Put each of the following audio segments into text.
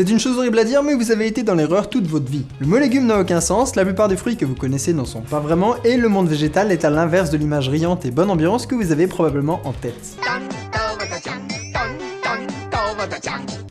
C'est une chose horrible à dire, mais vous avez été dans l'erreur toute votre vie. Le mot légume n'a aucun sens, la plupart des fruits que vous connaissez n'en sont pas vraiment, et le monde végétal est à l'inverse de l'image riante et bonne ambiance que vous avez probablement en tête.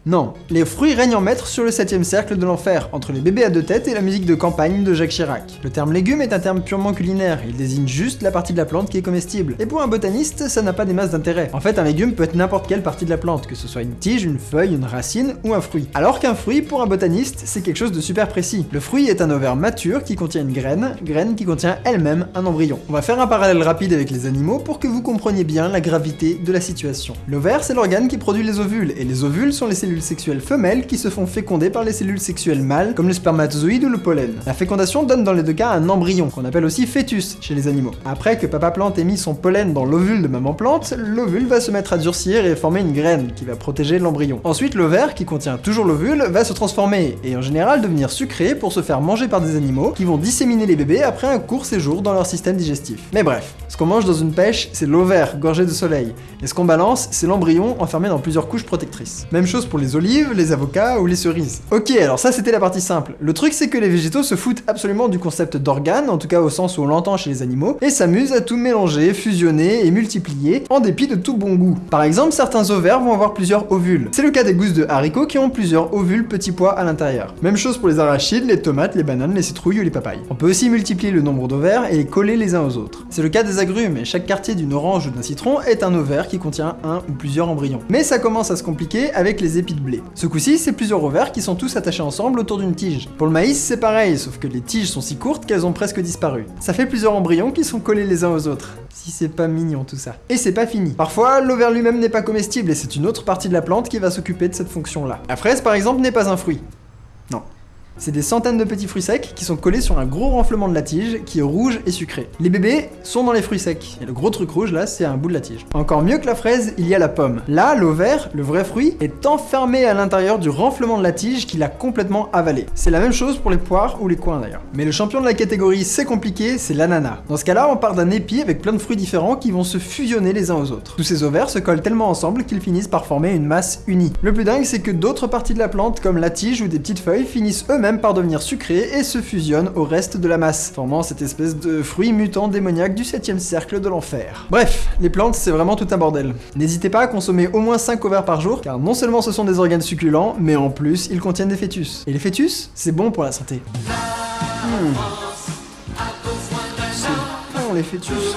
Non, les fruits règnent en maître sur le septième cercle de l'enfer, entre les bébés à deux têtes et la musique de campagne de Jacques Chirac. Le terme légume est un terme purement culinaire, il désigne juste la partie de la plante qui est comestible. Et pour un botaniste, ça n'a pas des masses d'intérêt. En fait, un légume peut être n'importe quelle partie de la plante, que ce soit une tige, une feuille, une racine ou un fruit. Alors qu'un fruit, pour un botaniste, c'est quelque chose de super précis. Le fruit est un ovaire mature qui contient une graine, graine qui contient elle-même un embryon. On va faire un parallèle rapide avec les animaux pour que vous compreniez bien la gravité de la situation. L'ovaire, c'est l'organe qui produit les ovules, et les ovules sont les cellules sexuelles femelles qui se font féconder par les cellules sexuelles mâles, comme le spermatozoïde ou le pollen. La fécondation donne dans les deux cas un embryon, qu'on appelle aussi fœtus chez les animaux. Après que papa plante ait mis son pollen dans l'ovule de maman plante, l'ovule va se mettre à durcir et former une graine qui va protéger l'embryon. Ensuite, l'ovaire, qui contient toujours l'ovule, va se transformer et en général devenir sucré pour se faire manger par des animaux qui vont disséminer les bébés après un court séjour dans leur système digestif. Mais bref, ce qu'on mange dans une pêche, c'est l'ovaire gorgé de soleil, et ce qu'on balance, c'est l'embryon enfermé dans plusieurs couches protectrices. Même chose pour les olives, les avocats ou les cerises. Ok, alors ça c'était la partie simple. Le truc c'est que les végétaux se foutent absolument du concept d'organe, en tout cas au sens où on l'entend chez les animaux, et s'amusent à tout mélanger, fusionner et multiplier, en dépit de tout bon goût. Par exemple, certains ovaires vont avoir plusieurs ovules. C'est le cas des gousses de haricots qui ont plusieurs ovules petits pois à l'intérieur. Même chose pour les arachides, les tomates, les bananes, les citrouilles ou les papayes. On peut aussi multiplier le nombre d'ovaires et les coller les uns aux autres. C'est le cas des agrumes, et chaque quartier d'une orange ou d'un citron est un ovaire qui contient un ou plusieurs embryons. Mais ça commence à se compliquer avec les de blé. Ce coup-ci, c'est plusieurs ovaires qui sont tous attachés ensemble autour d'une tige. Pour le maïs, c'est pareil, sauf que les tiges sont si courtes qu'elles ont presque disparu. Ça fait plusieurs embryons qui sont collés les uns aux autres. Si c'est pas mignon tout ça. Et c'est pas fini. Parfois, l'ovaire lui-même n'est pas comestible et c'est une autre partie de la plante qui va s'occuper de cette fonction-là. La fraise, par exemple, n'est pas un fruit. C'est des centaines de petits fruits secs qui sont collés sur un gros renflement de la tige qui est rouge et sucré. Les bébés sont dans les fruits secs. Et le gros truc rouge là, c'est un bout de la tige. Encore mieux que la fraise, il y a la pomme. Là, l'ovaire, le vrai fruit, est enfermé à l'intérieur du renflement de la tige qu'il a complètement avalé. C'est la même chose pour les poires ou les coins d'ailleurs. Mais le champion de la catégorie c'est compliqué, c'est l'ananas. Dans ce cas-là, on part d'un épi avec plein de fruits différents qui vont se fusionner les uns aux autres. Tous ces ovaires se collent tellement ensemble qu'ils finissent par former une masse unie. Le plus dingue, c'est que d'autres parties de la plante, comme la tige ou des petites feuilles, finissent eux-mêmes par devenir sucrés et se fusionnent au reste de la masse, formant cette espèce de fruit mutant démoniaque du 7ème cercle de l'enfer. Bref, les plantes c'est vraiment tout un bordel. N'hésitez pas à consommer au moins 5 ovaires par jour, car non seulement ce sont des organes succulents, mais en plus ils contiennent des fœtus. Et les fœtus, c'est bon pour la santé. Hmm. Les fœtus.